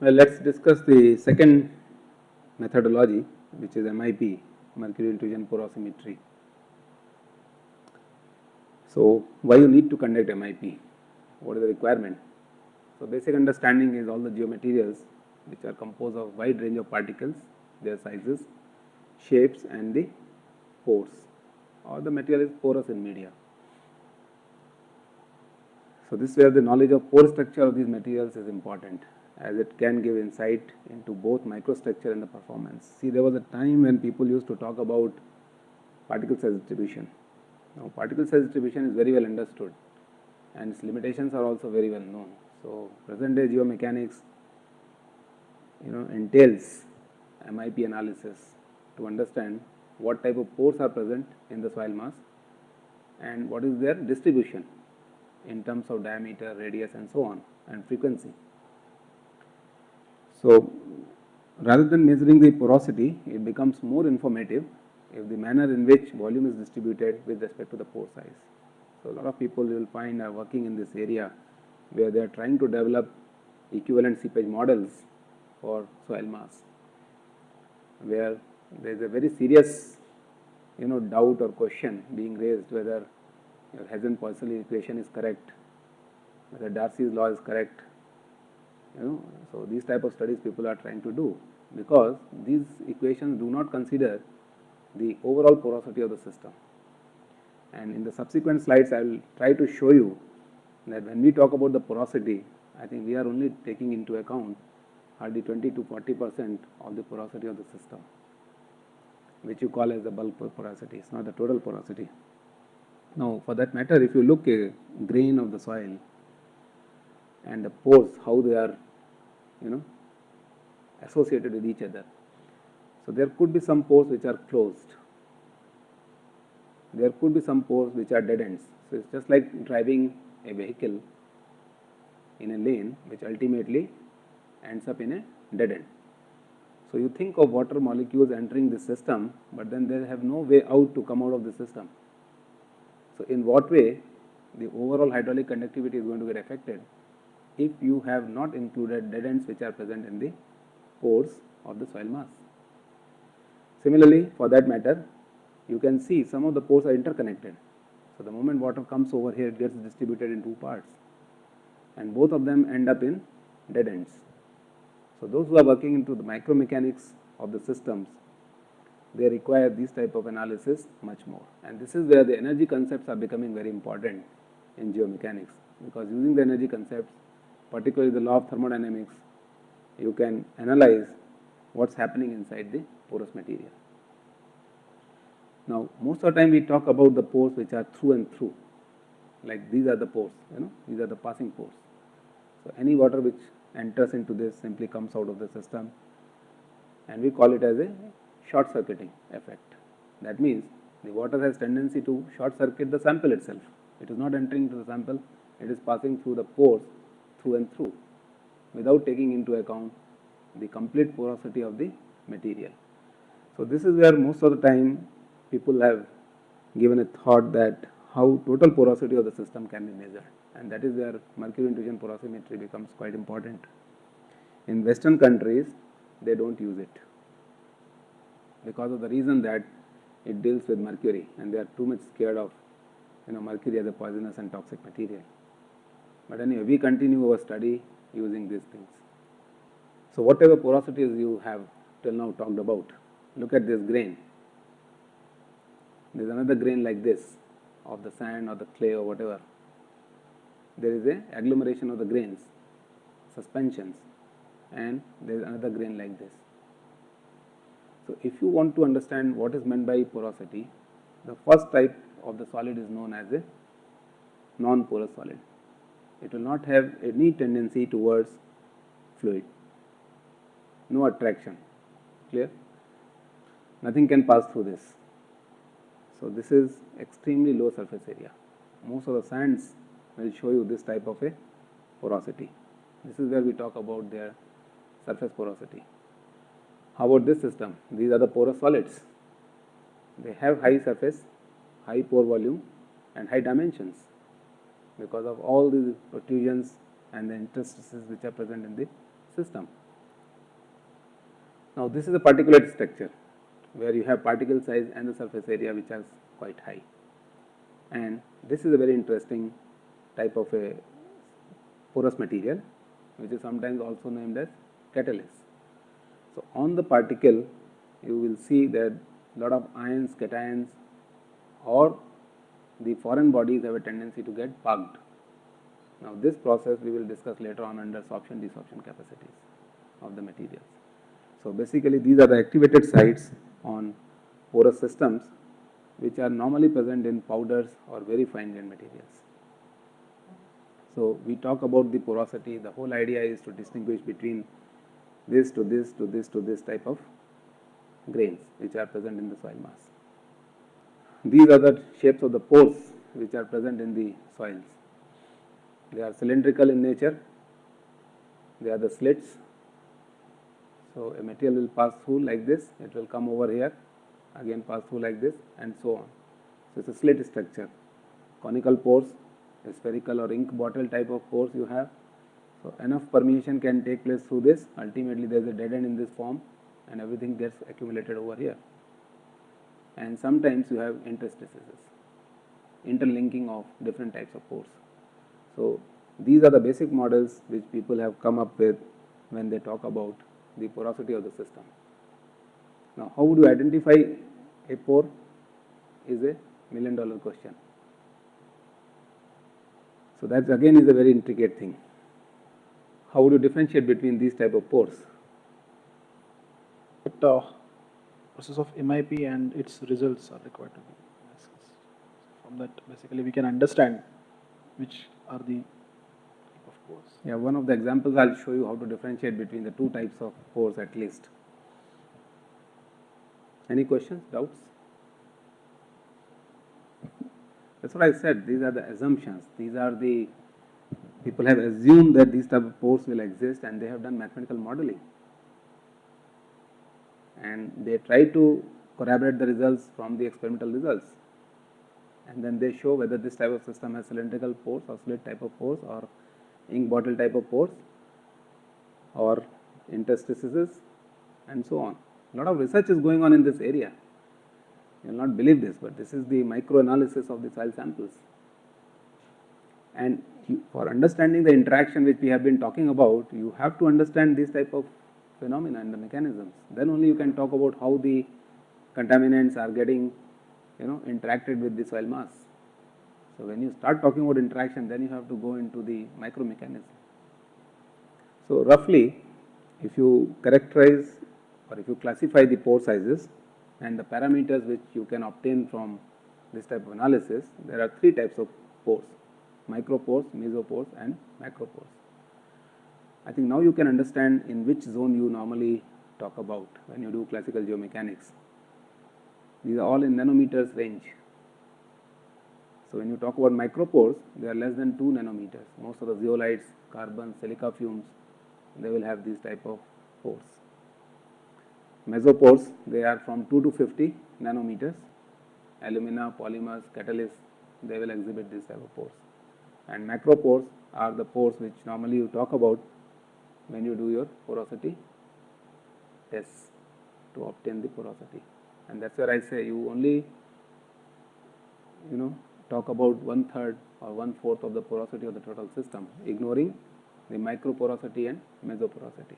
Well, let us discuss the second methodology which is MIP, mercury intrusion porosimetry. So, why you need to conduct MIP? What is the requirement? So, basic understanding is all the geomaterials which are composed of wide range of particles, their sizes, shapes and the pores or the material is porous in media. So, this where the knowledge of pore structure of these materials is important as it can give insight into both microstructure and the performance. See there was a time when people used to talk about particle size distribution. Now particle size distribution is very well understood and its limitations are also very well known. So present day geomechanics you know entails MIP analysis to understand what type of pores are present in the soil mass and what is their distribution in terms of diameter, radius and so on and frequency. So, rather than measuring the porosity, it becomes more informative if the manner in which volume is distributed with respect to the pore size. So, a lot of people you will find are working in this area where they are trying to develop equivalent seepage models for soil mass, where there is a very serious you know doubt or question being raised whether your Hagen-Poiseuille equation is correct, whether Darcy's law is correct, you know. So, these type of studies people are trying to do because these equations do not consider the overall porosity of the system. And in the subsequent slides, I will try to show you that when we talk about the porosity, I think we are only taking into account hardly 20 to 40 percent of the porosity of the system, which you call as the bulk porosity, it is not the total porosity. Now, for that matter, if you look a grain of the soil and the pores how they are you know associated with each other. So, there could be some pores which are closed, there could be some pores which are dead ends. So, it is just like driving a vehicle in a lane which ultimately ends up in a dead end. So, you think of water molecules entering the system, but then they have no way out to come out of the system. So, in what way the overall hydraulic conductivity is going to get affected if you have not included dead ends which are present in the pores of the soil mass. Similarly, for that matter, you can see some of the pores are interconnected. So, the moment water comes over here, it gets distributed in two parts and both of them end up in dead ends. So, those who are working into the micromechanics of the systems, they require this type of analysis much more and this is where the energy concepts are becoming very important in geomechanics because using the energy concepts particularly the law of thermodynamics, you can analyze what is happening inside the porous material. Now, most of the time we talk about the pores which are through and through, like these are the pores, you know, these are the passing pores. So, any water which enters into this simply comes out of the system and we call it as a short circuiting effect. That means, the water has tendency to short circuit the sample itself. It is not entering into the sample, it is passing through the pores through and through without taking into account the complete porosity of the material. So, this is where most of the time people have given a thought that how total porosity of the system can be measured and that is where mercury intrusion porosimetry becomes quite important. In western countries they do not use it because of the reason that it deals with mercury and they are too much scared of you know mercury as a poisonous and toxic material. But anyway, we continue our study using these things. So, whatever porosities you have till now talked about, look at this grain. There is another grain like this of the sand or the clay or whatever. There is a agglomeration of the grains, suspensions and there is another grain like this. So, if you want to understand what is meant by porosity, the first type of the solid is known as a non-porous solid it will not have any tendency towards fluid, no attraction, clear? Nothing can pass through this. So, this is extremely low surface area. Most of the sands will show you this type of a porosity. This is where we talk about their surface porosity. How about this system? These are the porous solids. They have high surface, high pore volume and high dimensions because of all the protrusions and the interstices which are present in the system. Now, this is a particulate structure where you have particle size and the surface area which are quite high. And this is a very interesting type of a porous material which is sometimes also named as catalase. So, on the particle you will see that lot of ions, cations or the foreign bodies have a tendency to get pugged. Now, this process we will discuss later on under sorption desorption capacities of the materials. So, basically these are the activated sites on porous systems which are normally present in powders or very fine grained materials. So, we talk about the porosity, the whole idea is to distinguish between this to this to this to this type of grains which are present in the soil mass. These are the shapes of the pores which are present in the soils. They are cylindrical in nature, they are the slits. So, a material will pass through like this, it will come over here, again pass through like this and so on. So, it is a slit structure, conical pores, spherical or ink bottle type of pores you have. So, enough permeation can take place through this, ultimately there is a dead end in this form and everything gets accumulated over here. And sometimes you have interstices, interlinking of different types of pores. So, these are the basic models which people have come up with when they talk about the porosity of the system. Now, how would you identify a pore is a million dollar question. So, that again is a very intricate thing. How would you differentiate between these type of pores? But uh, process of MIP and its results are required to be discussed. From that, basically, we can understand which are the of pores. Yeah, one of the examples I will show you how to differentiate between the two types of pores at least. Any questions, doubts? That's what I said, these are the assumptions, these are the, people have assumed that these type of pores will exist and they have done mathematical modeling. And they try to corroborate the results from the experimental results. And then they show whether this type of system has cylindrical pores or slit type of pores or ink bottle type of pores or interstices and so on. A lot of research is going on in this area. You will not believe this, but this is the micro analysis of the soil samples. And for understanding the interaction which we have been talking about, you have to understand this type of phenomena and the mechanisms. Then only you can talk about how the contaminants are getting, you know, interacted with the soil mass. So when you start talking about interaction, then you have to go into the micro mechanism. So roughly, if you characterize or if you classify the pore sizes, and the parameters which you can obtain from this type of analysis, there are three types of pores, micropores, mesopores and macropores. I think now you can understand in which zone you normally talk about when you do classical geomechanics. These are all in nanometers range. So, when you talk about micropores, they are less than 2 nanometers. Most of the zeolites, carbon, silica fumes, they will have these type of pores. Mesopores, they are from 2 to 50 nanometers. Alumina, polymers, catalysts, they will exhibit this type of pores. And macropores are the pores which normally you talk about when you do your porosity tests to obtain the porosity. And that's where I say you only, you know, talk about one third or one fourth of the porosity of the total system, ignoring the microporosity and mesoporosity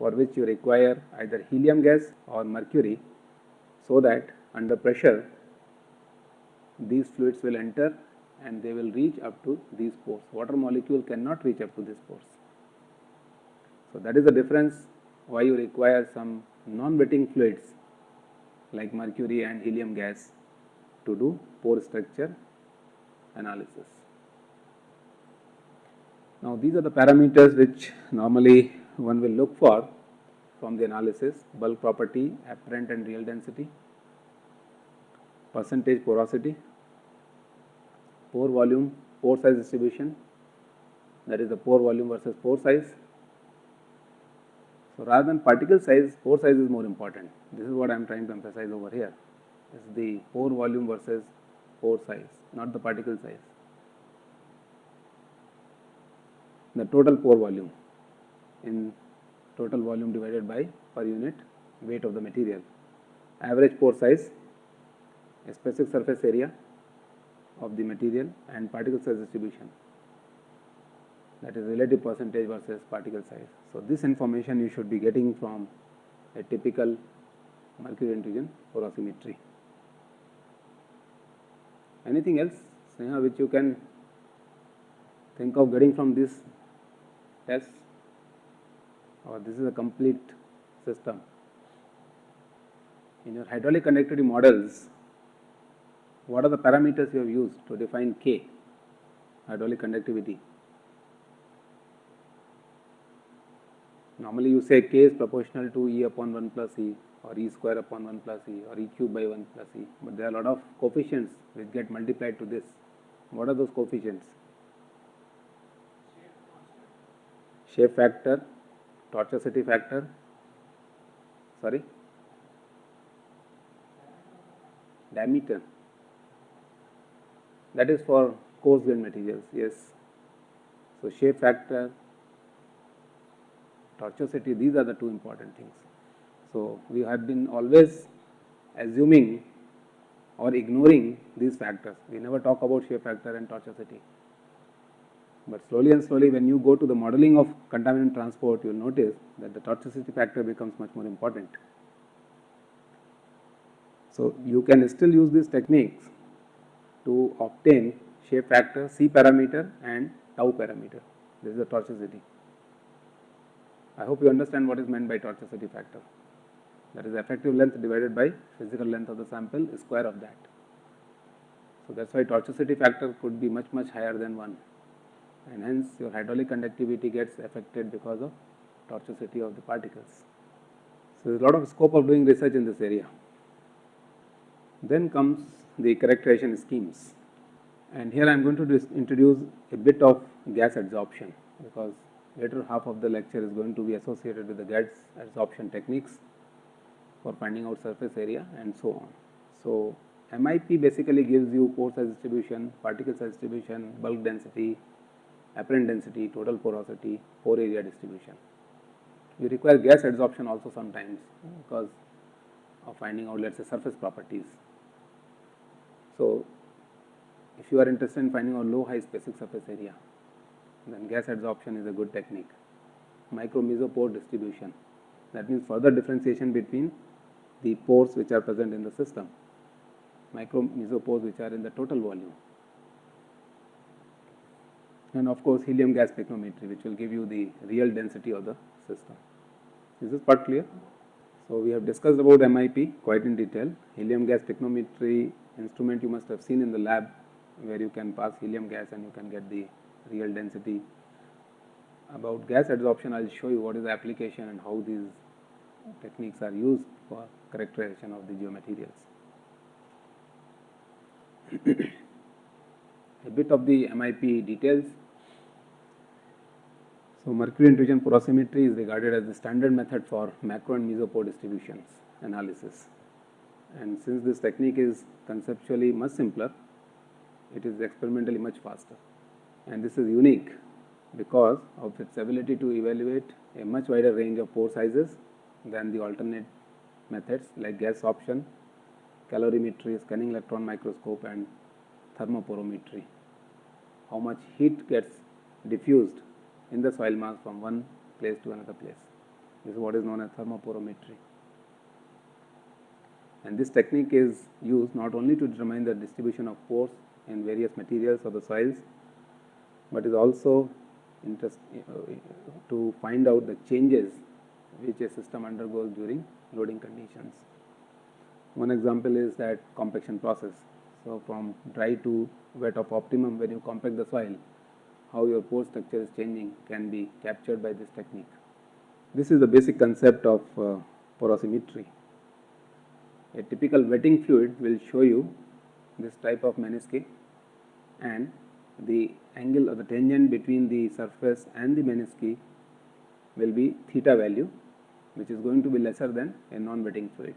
for which you require either helium gas or mercury so that under pressure these fluids will enter and they will reach up to these pores. Water molecule cannot reach up to these pores. So, that is the difference why you require some non-wetting fluids like mercury and helium gas to do pore structure analysis. Now, these are the parameters which normally one will look for from the analysis bulk property, apparent and real density, percentage porosity, pore volume, pore size distribution that is the pore volume versus pore size. So, rather than particle size, pore size is more important. This is what I am trying to emphasize over here. Is the pore volume versus pore size, not the particle size. The total pore volume in total volume divided by per unit weight of the material. Average pore size, specific surface area of the material and particle size distribution that is relative percentage versus particle size. So, this information you should be getting from a typical mercury intrusion porosimetry. Anything else Sneha which you can think of getting from this test or this is a complete system. In your hydraulic conductivity models, what are the parameters you have used to define K, hydraulic conductivity? Normally you say K is proportional to E upon 1 plus E or E square upon 1 plus E or E cube by 1 plus E, but there are a lot of coefficients which get multiplied to this. What are those coefficients? Shape factor, tortuosity factor, sorry, diameter. That is for coarse grain materials, yes. So, shape factor, tortuosity, these are the two important things. So, we have been always assuming or ignoring these factors. We never talk about shape factor and tortuosity. But slowly and slowly when you go to the modeling of contaminant transport, you will notice that the tortuosity factor becomes much more important. So, you can still use these techniques to obtain shape factor, C parameter and tau parameter. This is the tortuosity. I hope you understand what is meant by tortuosity factor. That is effective length divided by physical length of the sample square of that. So, that is why tortuosity factor could be much much higher than 1 and hence your hydraulic conductivity gets affected because of tortuosity of the particles. So, there is a lot of scope of doing research in this area. Then comes the characterization schemes and here I am going to introduce a bit of gas adsorption because later half of the lecture is going to be associated with the gas adsorption techniques for finding out surface area and so on. So, MIP basically gives you pore size distribution, particle size distribution, bulk density, apparent density, total porosity, pore area distribution. You require gas adsorption also sometimes because of finding out let us say surface properties. So, if you are interested in finding out low high specific surface area, then gas adsorption is a good technique. Micro mesopore distribution that means further differentiation between the pores which are present in the system, micro mesopores which are in the total volume and of course helium gas spectrometry which will give you the real density of the system. Is this part clear? So, we have discussed about MIP quite in detail. Helium gas spectrometry instrument you must have seen in the lab where you can pass helium gas and you can get the real density. About gas adsorption I will show you what is the application and how these techniques are used for characterization of the geomaterials. a bit of the MIP details. So, mercury intrusion porosimetry is regarded as the standard method for macro and mesopore distributions analysis. And since this technique is conceptually much simpler, it is experimentally much faster. And this is unique because of its ability to evaluate a much wider range of pore sizes than the alternate methods like gas adsorption, calorimetry, scanning electron microscope and thermoporometry. How much heat gets diffused in the soil mass from one place to another place. This is what is known as thermoporometry. And this technique is used not only to determine the distribution of pores in various materials of the soils, but is also interest, uh, to find out the changes which a system undergoes during loading conditions. One example is that compaction process. So, from dry to wet of optimum when you compact the soil, how your pore structure is changing can be captured by this technique. This is the basic concept of uh, porosimetry. A typical wetting fluid will show you this type of menisci and the angle or the tangent between the surface and the menisci will be theta value which is going to be lesser than a non-wetting fluid.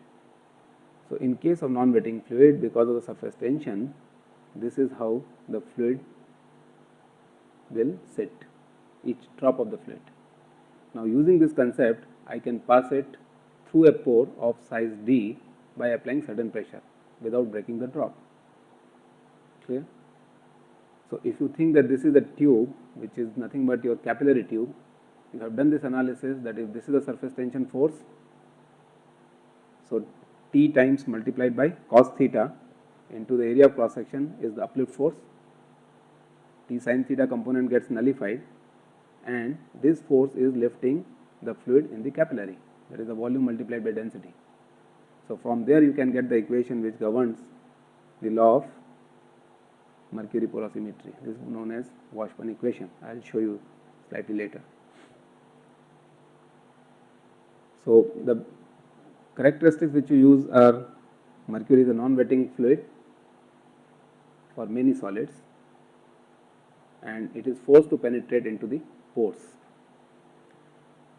So, in case of non-wetting fluid because of the surface tension this is how the fluid will sit each drop of the fluid. Now, using this concept I can pass it through a pore of size D by applying certain pressure without breaking the drop. Clear? So, if you think that this is a tube which is nothing but your capillary tube, you have done this analysis that if this is the surface tension force, so T times multiplied by cos theta into the area of cross section is the uplift force, T sin theta component gets nullified and this force is lifting the fluid in the capillary that is the volume multiplied by density. So, from there you can get the equation which governs the law of mercury porosimetry. This is known as Washburn equation. I will show you slightly later. So, the characteristics which you use are mercury is a non-wetting fluid for many solids and it is forced to penetrate into the pores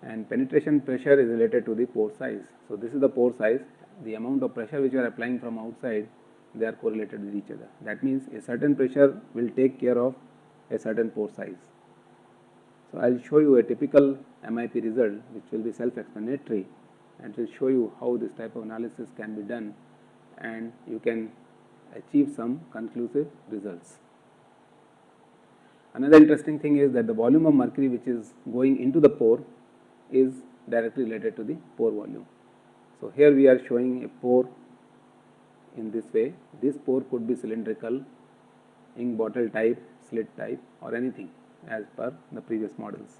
and penetration pressure is related to the pore size. So, this is the pore size the amount of pressure which you are applying from outside they are correlated with each other. That means a certain pressure will take care of a certain pore size. So, I will show you a typical MIP result which will be self explanatory and will show you how this type of analysis can be done and you can achieve some conclusive results. Another interesting thing is that the volume of mercury which is going into the pore is directly related to the pore volume. So, here we are showing a pore in this way. This pore could be cylindrical, ink bottle type, slit type or anything as per the previous models.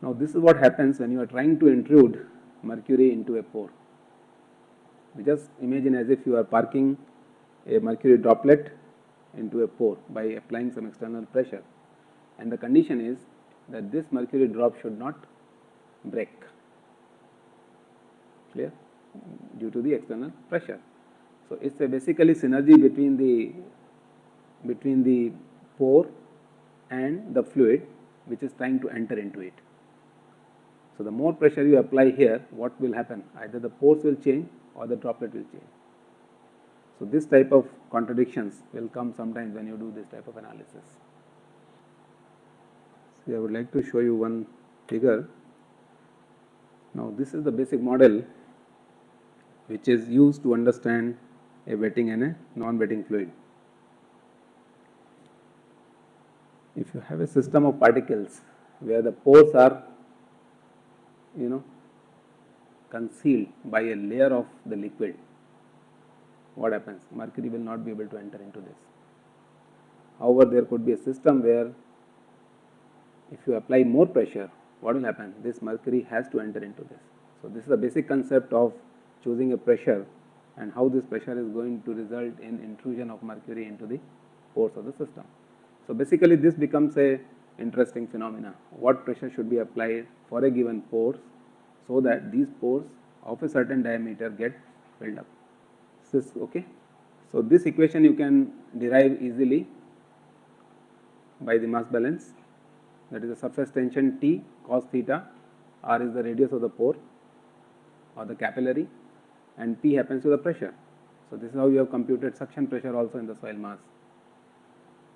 Now, this is what happens when you are trying to intrude mercury into a pore. We just imagine as if you are parking a mercury droplet into a pore by applying some external pressure and the condition is that this mercury drop should not break clear uh, due to the external pressure. So, it is a basically synergy between the between the pore and the fluid which is trying to enter into it. So, the more pressure you apply here what will happen either the pores will change or the droplet will change. So, this type of contradictions will come sometimes when you do this type of analysis. So, I would like to show you one figure. Now, this is the basic model which is used to understand a wetting and a non-wetting fluid. If you have a system of particles where the pores are you know concealed by a layer of the liquid, what happens? Mercury will not be able to enter into this. However, there could be a system where if you apply more pressure, what will happen? This mercury has to enter into this. So, this is the basic concept of choosing a pressure and how this pressure is going to result in intrusion of mercury into the pores of the system. So, basically this becomes a interesting phenomena. What pressure should be applied for a given pores so that these pores of a certain diameter get filled up. Is this okay? So, this equation you can derive easily by the mass balance that is the surface tension T cos theta, R is the radius of the pore or the capillary and P happens to the pressure. So, this is how you have computed suction pressure also in the soil mass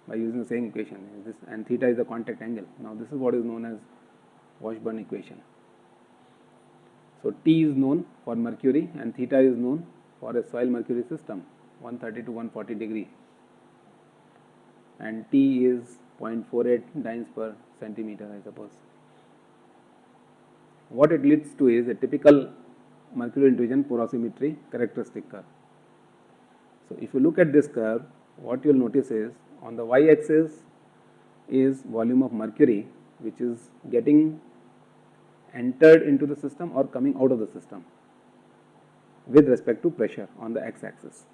by using the same equation this and theta is the contact angle. Now, this is what is known as Washburn equation. So, T is known for mercury and theta is known for a soil mercury system 130 to 140 degree and T is 0.48 dynes per centimeter I suppose. What it leads to is a typical mercury intrusion porosimetry characteristic curve. So, if you look at this curve what you will notice is on the y axis is volume of mercury which is getting entered into the system or coming out of the system with respect to pressure on the x axis.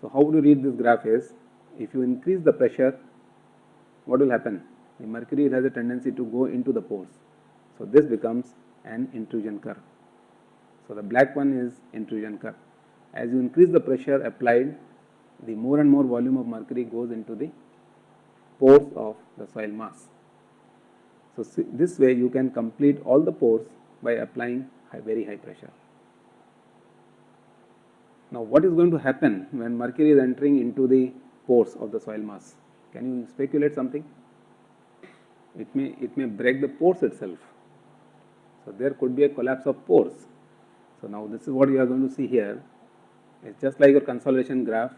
So, how you read this graph is if you increase the pressure what will happen the mercury has a tendency to go into the pores. So, this becomes an intrusion curve. So, the black one is intrusion curve. As you increase the pressure applied, the more and more volume of mercury goes into the pores of the soil mass. So, this way you can complete all the pores by applying high, very high pressure. Now, what is going to happen when mercury is entering into the pores of the soil mass? Can you speculate something? it may, it may break the pores itself. So there could be a collapse of pores. So now this is what you are going to see here. It's just like your consolidation graph,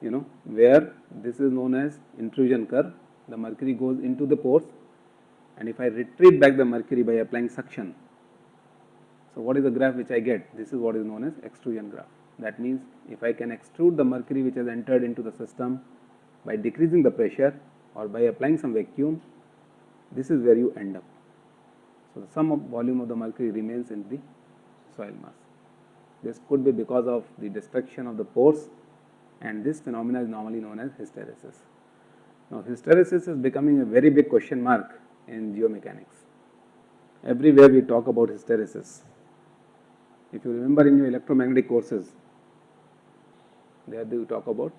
you know, where this is known as intrusion curve. The mercury goes into the pores and if I retreat back the mercury by applying suction, so what is the graph which I get? This is what is known as extrusion graph. That means if I can extrude the mercury which has entered into the system by decreasing the pressure or by applying some vacuum, this is where you end up. So the sum of volume of the mercury remains in the soil mass. This could be because of the destruction of the pores and this phenomena is normally known as hysteresis. Now hysteresis is becoming a very big question mark in geomechanics. Everywhere we talk about hysteresis. If you remember in your electromagnetic courses, there you talk about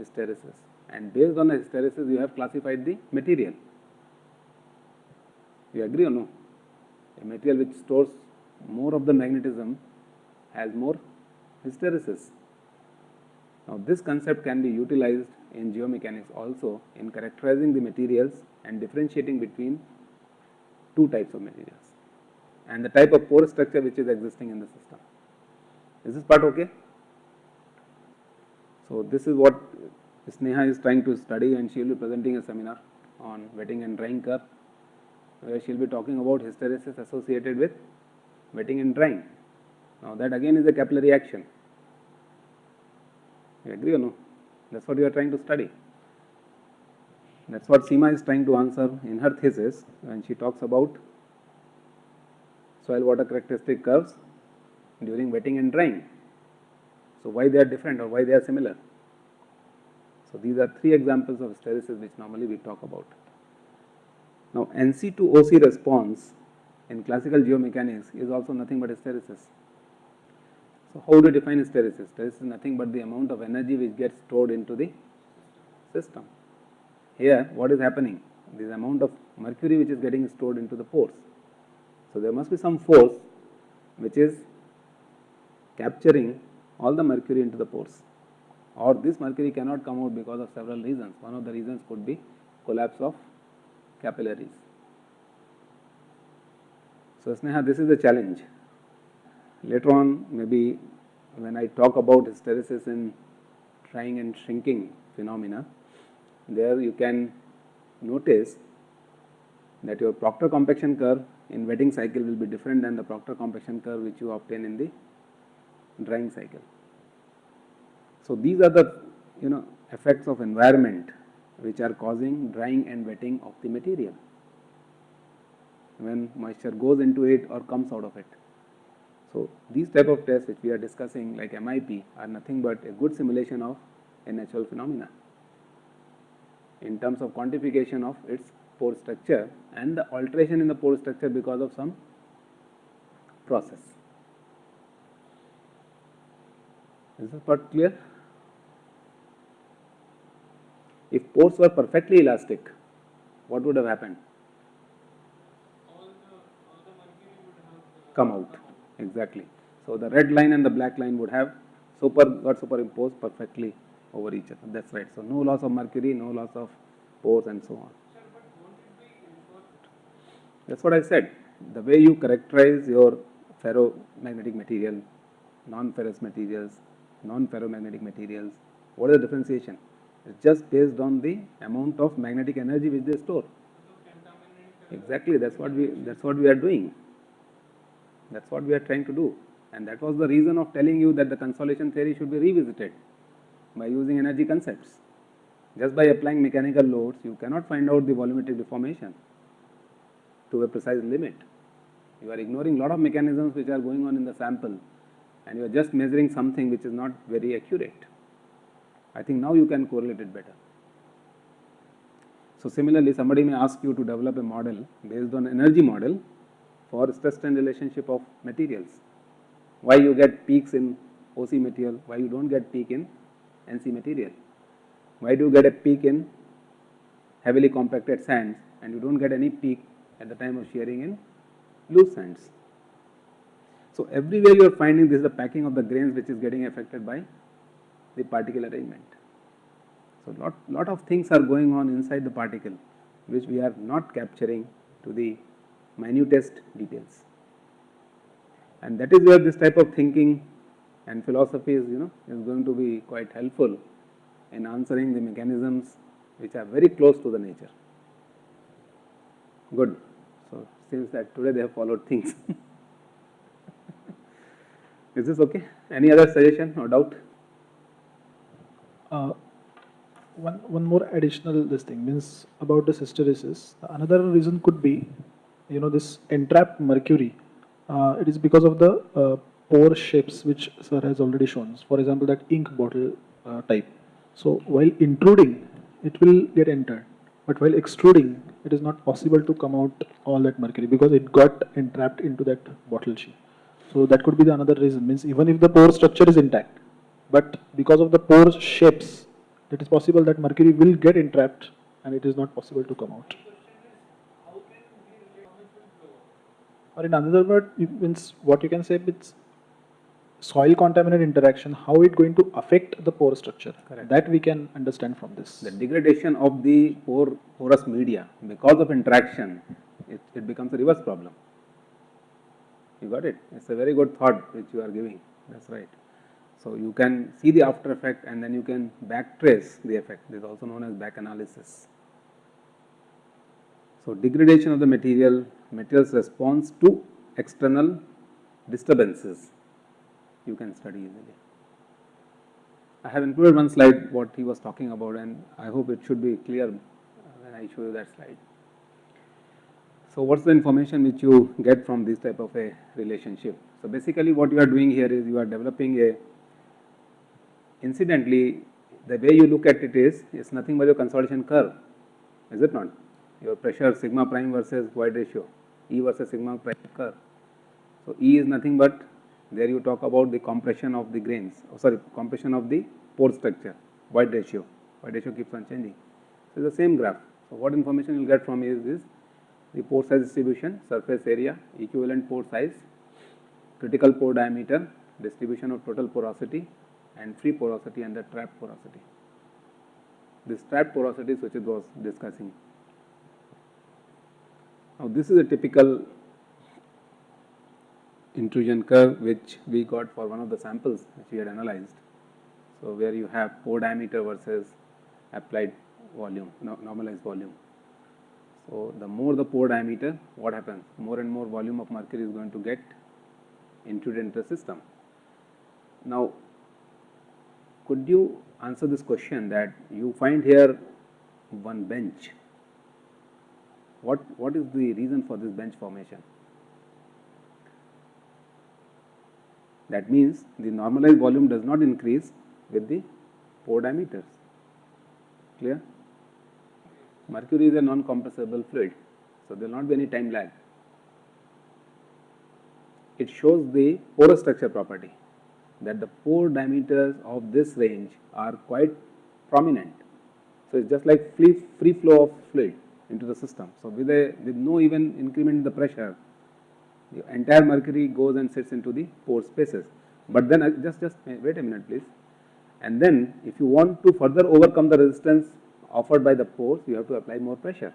hysteresis and based on the hysteresis you have classified the material. You agree or no? A material which stores more of the magnetism has more hysteresis. Now this concept can be utilized in geomechanics also in characterizing the materials and differentiating between two types of materials and the type of pore structure which is existing in the system. Is this part okay? So this is what Sneha is trying to study and she will be presenting a seminar on wetting and drying curve where she will be talking about hysteresis associated with wetting and drying. Now that again is a capillary action. You agree or no? That's what you are trying to study. That's what Seema is trying to answer in her thesis when she talks about soil water characteristic curves during wetting and drying. So why they are different or why they are similar? So these are three examples of hysteresis which normally we talk about. Now NC to OC response in classical geomechanics is also nothing but hysteresis. So how do you define hysteresis? Hysteresis is nothing but the amount of energy which gets stored into the system. Here what is happening? This amount of mercury which is getting stored into the pores. So there must be some force which is capturing all the mercury into the pores or this mercury cannot come out because of several reasons. One of the reasons could be collapse of capillaries. So Sneha, this is the challenge. Later on, maybe when I talk about hysteresis in drying and shrinking phenomena, there you can notice that your Proctor compaction curve in wetting cycle will be different than the Proctor compaction curve which you obtain in the drying cycle. So these are the you know effects of environment which are causing drying and wetting of the material when moisture goes into it or comes out of it. So these type of tests which we are discussing like MIP are nothing but a good simulation of a natural phenomena in terms of quantification of its pore structure and the alteration in the pore structure because of some process. Is this part clear? If pores were perfectly elastic, what would have happened? Come out, exactly. So the red line and the black line would have super got superimposed perfectly over each other. That's right. So no loss of mercury, no loss of pores and so on. That's what I said. The way you characterize your ferromagnetic material, non-ferrous materials, non-ferromagnetic materials, what is the differentiation? It's just based on the amount of magnetic energy which they store. Exactly, that's what we that's what we are doing. That's what we are trying to do. And that was the reason of telling you that the consolidation theory should be revisited by using energy concepts. Just by applying mechanical loads, you cannot find out the volumetric deformation to a precise limit. You are ignoring a lot of mechanisms which are going on in the sample and you are just measuring something which is not very accurate. I think now you can correlate it better. So similarly, somebody may ask you to develop a model based on energy model for stress strain relationship of materials. Why you get peaks in OC material, why you don't get peak in NC material. Why do you get a peak in heavily compacted sands and you don't get any peak at the time of shearing in loose sands. So everywhere you are finding this is the packing of the grains which is getting affected by the particle arrangement. So lot, lot of things are going on inside the particle which we are not capturing to the minutest details. And that is where this type of thinking and philosophy is, you know, is going to be quite helpful in answering the mechanisms which are very close to the nature. Good. So, seems that today they have followed things. is this okay? Any other suggestion or doubt? Uh, one, one more additional this thing means about this hysteresis. Another reason could be, you know, this entrapped mercury. Uh, it is because of the uh, pore shapes which sir has already shown. For example, that ink bottle uh, type. So while intruding, it will get entered, but while extruding, it is not possible to come out all that mercury because it got entrapped into that bottle sheet. So that could be the another reason. Means even if the pore structure is intact, but because of the pore shapes, it is possible that mercury will get entrapped and it is not possible to come out. Or in another word, it means what you can say it's soil contaminant interaction, how it going to affect the pore structure. Correct. That we can understand from this. The degradation of the pore, porous media because of interaction, it, it becomes a reverse problem. You got it? It's a very good thought which you are giving. That's right. So you can see the after effect and then you can backtrace the effect. This is also known as back analysis. So degradation of the material, material's response to external disturbances, you can study easily. I have included one slide what he was talking about and I hope it should be clear when I show you that slide. So what's the information which you get from this type of a relationship? So basically what you are doing here is you are developing a, incidentally the way you look at it is, it's nothing but your consolidation curve, is it not? Your pressure sigma prime versus void ratio, E versus sigma prime curve. So E is nothing but there you talk about the compression of the grains, oh sorry, compression of the pore structure, void ratio, void ratio keeps on changing. So the same graph. So what information you will get from is this the pore size distribution, surface area, equivalent pore size, critical pore diameter, distribution of total porosity and free porosity and the trap porosity. This trap porosity which it was discussing. Now this is a typical intrusion curve which we got for one of the samples which we had analyzed. So where you have pore diameter versus applied volume, no, normalized volume. So the more the pore diameter, what happens? More and more volume of mercury is going to get intruded into the system. Now, could you answer this question that you find here one bench? What, what is the reason for this bench formation? That means the normalized volume does not increase with the pore diameters. Clear? Mercury is a non-compressible fluid, so there will not be any time lag. It shows the porous structure property that the pore diameters of this range are quite prominent. So it's just like free, free flow of fluid into the system. So with a with no even increment in the pressure, the entire mercury goes and sits into the pore spaces. But then uh, just just wait a minute please. And then if you want to further overcome the resistance offered by the pores, you have to apply more pressure.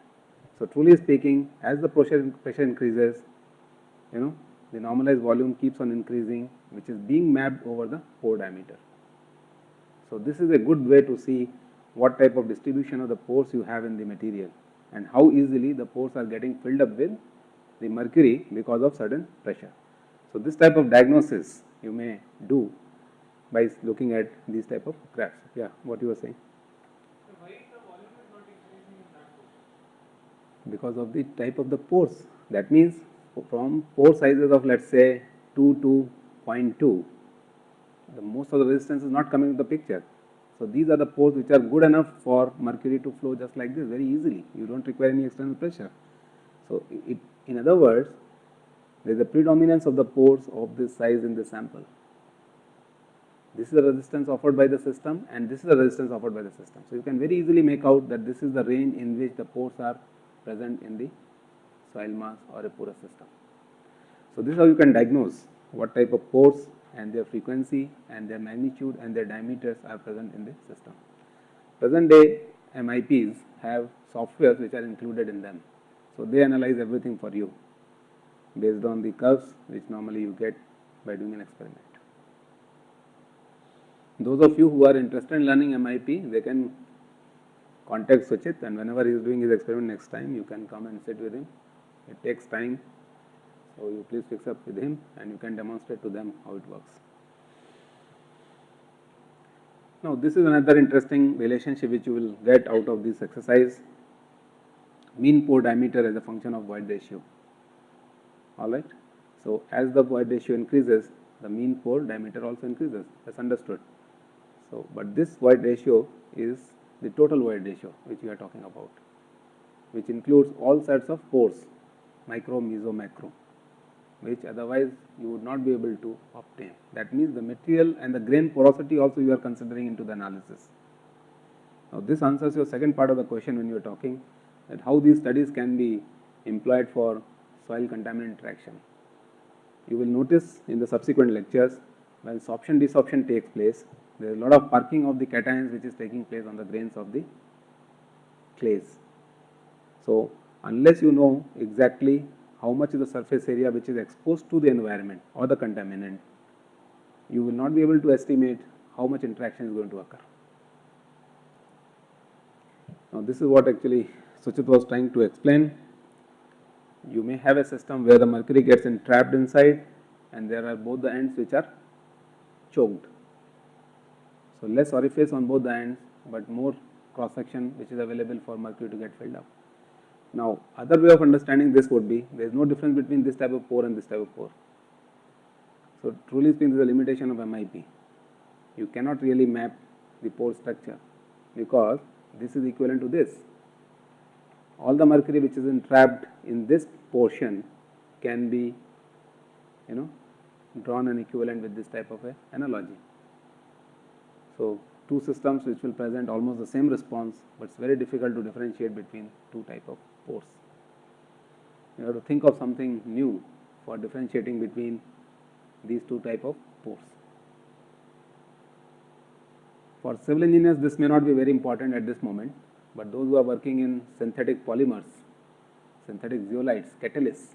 So truly speaking, as the pressure, pressure increases, you know, the normalized volume keeps on increasing, which is being mapped over the pore diameter. So this is a good way to see what type of distribution of the pores you have in the material and how easily the pores are getting filled up with the mercury because of certain pressure. So this type of diagnosis you may do by looking at these type of graphs. Yeah, what you were saying? because of the type of the pores. That means from pore sizes of let us say 2 to 0.2, the most of the resistance is not coming into the picture. So these are the pores which are good enough for mercury to flow just like this very easily. You don't require any external pressure. So it, in other words, there is a predominance of the pores of this size in the sample. This is the resistance offered by the system and this is the resistance offered by the system. So you can very easily make out that this is the range in which the pores are present in the soil mass or a porous system. So this is how you can diagnose what type of pores and their frequency and their magnitude and their diameters are present in the system. Present day MIPs have softwares which are included in them. So they analyze everything for you based on the curves which normally you get by doing an experiment. Those of you who are interested in learning MIP, they can contact Suchit and whenever he is doing his experiment next time, you can come and sit with him. It takes time, so you please fix up with him and you can demonstrate to them how it works. Now, this is another interesting relationship which you will get out of this exercise, mean pore diameter as a function of void ratio, alright. So, as the void ratio increases, the mean pore diameter also increases, that's understood. So, but this void ratio is the total void ratio which we are talking about, which includes all sets of pores, micro, meso, macro, which otherwise you would not be able to obtain. That means the material and the grain porosity also you are considering into the analysis. Now, this answers your second part of the question when you are talking that how these studies can be employed for soil contaminant interaction. You will notice in the subsequent lectures when sorption desorption takes place, there is a lot of parking of the cations which is taking place on the grains of the clays. So, unless you know exactly how much is the surface area which is exposed to the environment or the contaminant, you will not be able to estimate how much interaction is going to occur. Now, this is what actually Suchit was trying to explain. You may have a system where the mercury gets entrapped inside and there are both the ends which are choked. So, less orifice on both the ends, but more cross section which is available for mercury to get filled up. Now, other way of understanding this would be there is no difference between this type of pore and this type of pore. So, truly speaking, this is a limitation of MIP. You cannot really map the pore structure because this is equivalent to this. All the mercury which is entrapped in this portion can be, you know, drawn an equivalent with this type of a analogy. So, two systems which will present almost the same response, but it's very difficult to differentiate between two type of pores. You have to think of something new for differentiating between these two type of pores. For civil engineers, this may not be very important at this moment, but those who are working in synthetic polymers, synthetic zeolites, catalysts,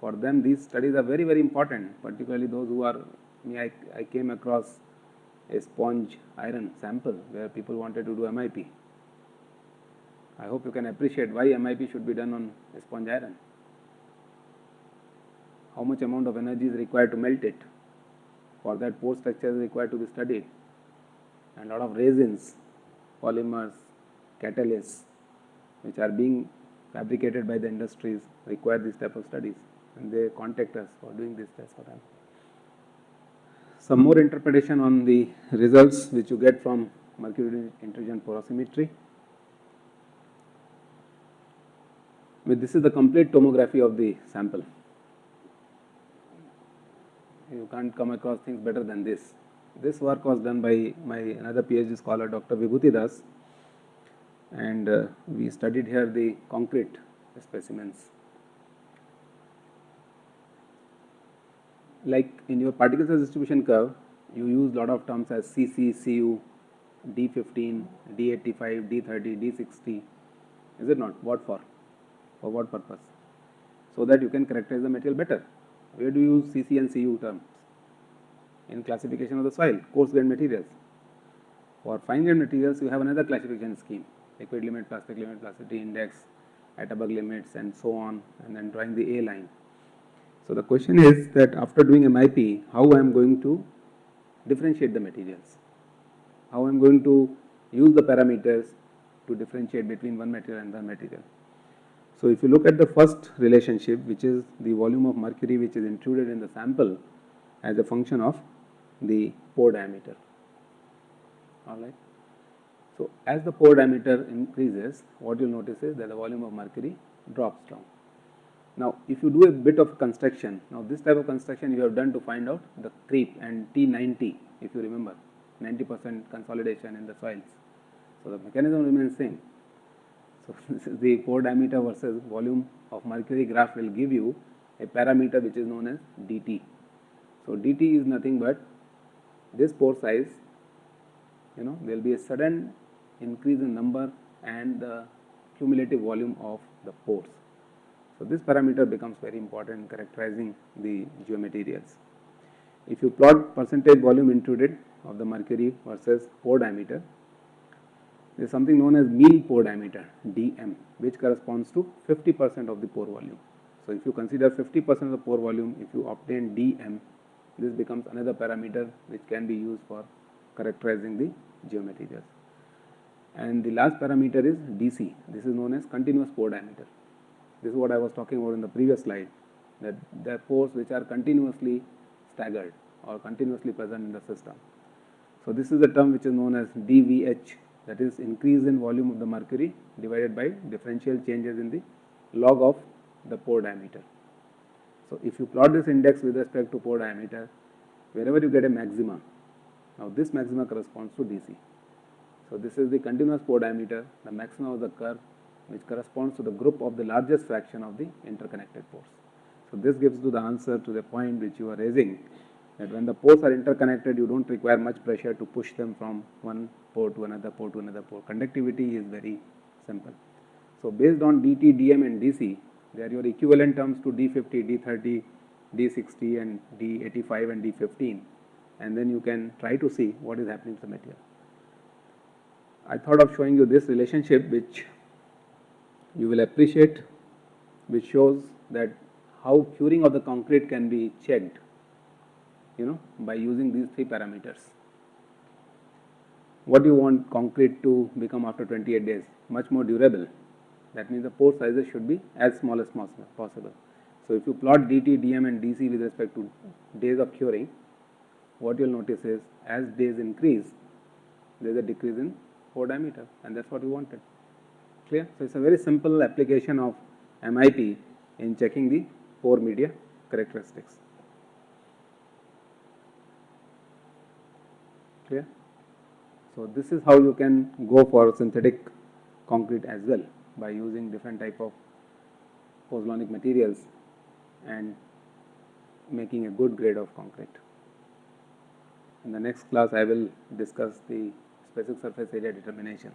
for them these studies are very very important, particularly those who are, I, I came across a sponge iron sample where people wanted to do MIP. I hope you can appreciate why MIP should be done on a sponge iron. How much amount of energy is required to melt it. For that pore structure is required to be studied and lot of resins, polymers, catalysts which are being fabricated by the industries require this type of studies and they contact us for doing this test for them some more interpretation on the results which you get from mercury intrusion porosimetry. With this is the complete tomography of the sample. You can't come across things better than this. This work was done by my another PhD scholar Dr. Vibhuti Das and uh, we studied here the concrete specimens. Like in your particle size distribution curve, you use lot of terms as CC, CU, D15, D85, D30, D60, is it not? What for? For what purpose? So that you can characterize the material better. Where do you use CC and CU terms? In classification of the soil, coarse grained materials. For fine grained materials, you have another classification scheme, liquid limit, plastic limit, plasticity index, Atterberg limits and so on and then drawing the A line. So, the question is that after doing MIP, how I am going to differentiate the materials, how I am going to use the parameters to differentiate between one material and one material. So, if you look at the first relationship which is the volume of mercury which is intruded in the sample as a function of the pore diameter, alright. So, as the pore diameter increases what you will notice is that the volume of mercury drops down. Now, if you do a bit of construction, now this type of construction you have done to find out the creep and T90 if you remember 90 percent consolidation in the soils. So, the mechanism remains same. So, the pore diameter versus volume of mercury graph will give you a parameter which is known as dt. So, dt is nothing but this pore size you know there will be a sudden increase in number and the cumulative volume of the pores. So this parameter becomes very important in characterizing the geomaterials. If you plot percentage volume intruded of the mercury versus pore diameter, there is something known as mean pore diameter dm which corresponds to 50 percent of the pore volume. So if you consider 50 percent of the pore volume, if you obtain dm, this becomes another parameter which can be used for characterizing the geomaterials. And the last parameter is dc, this is known as continuous pore diameter. This is what I was talking about in the previous slide that the pores which are continuously staggered or continuously present in the system. So this is the term which is known as dVH that is increase in volume of the mercury divided by differential changes in the log of the pore diameter. So if you plot this index with respect to pore diameter, wherever you get a maxima, now this maxima corresponds to DC. So this is the continuous pore diameter, the maximum of the curve which corresponds to the group of the largest fraction of the interconnected pores. So this gives you the answer to the point which you are raising that when the pores are interconnected you don't require much pressure to push them from one pore to another pore to another pore. Conductivity is very simple. So based on dt, dm and dc they are your equivalent terms to d50, d30, d60 and d85 and d15 and then you can try to see what is happening to the material. I thought of showing you this relationship which you will appreciate which shows that how curing of the concrete can be checked you know by using these three parameters. What do you want concrete to become after 28 days? Much more durable. That means the pore sizes should be as small as possible. So if you plot dt, dm and dc with respect to days of curing, what you will notice is as days increase, there is a decrease in pore diameter and that is what we wanted. Clear? So, it is a very simple application of MIP in checking the pore media characteristics. Clear? So, this is how you can go for synthetic concrete as well by using different type of pozzolanic materials and making a good grade of concrete. In the next class, I will discuss the specific surface area determination.